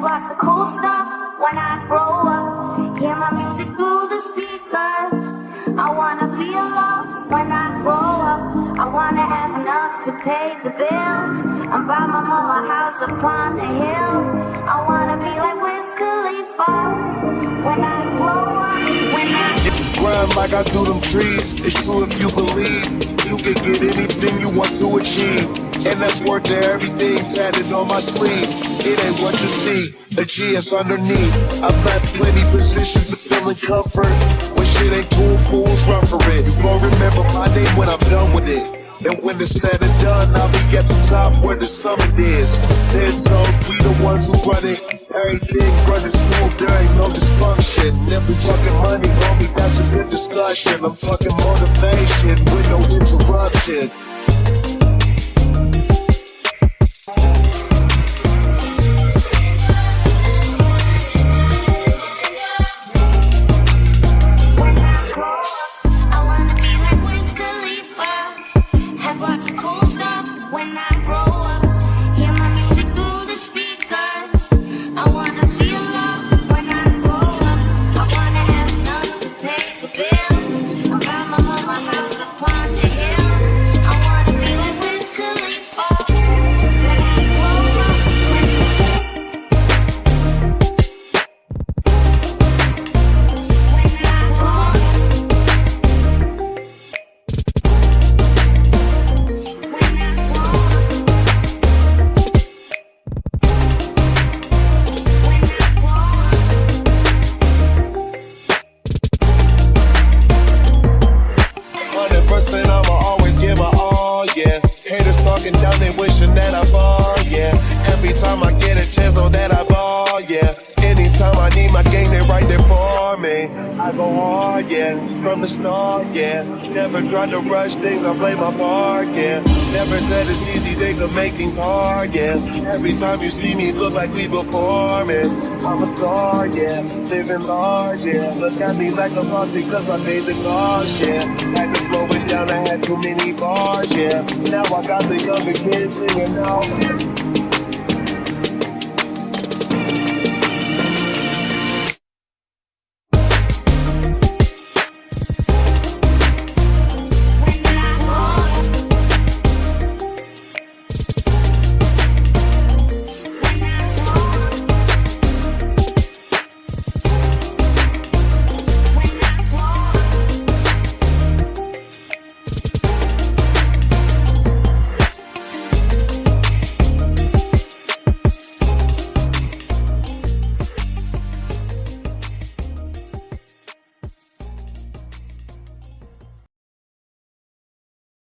Have lots of cool stuff when I grow up. Hear my music through the speakers. I wanna feel love when I grow up. I wanna have enough to pay the bills. And buy my mama a house upon the hill. I wanna be like Wiz Khalifa when I grow up. When I Grind like I do them trees. It's true if you believe you can get anything you want to achieve. And that's worth everything tatted on my sleeve. It ain't what you see, the G is underneath. I've left plenty positions of feeling comfort. When shit ain't cool, fools run for it. You gon' remember my name when I'm done with it. And when it's said and done, I'll be at the top where the summit is. Ten toes, we the ones who run it. Everything running smooth, there ain't no dysfunction. If we talking money, homie, that's a good discussion. I'm talking motivation with no interruption. Down, they wishing Anytime I need my gang, they right there for me. I go hard, yeah, from the start, yeah. Never tried to rush things, I play my part, yeah. Never said it's easy, they could make things hard, yeah. Every time you see me, look like we performing. I'm a star, yeah, living large, yeah. Look at me like a boss because I made the cars, yeah. Had to slow it down, I had too many bars, yeah. Now I got the younger kids singing out.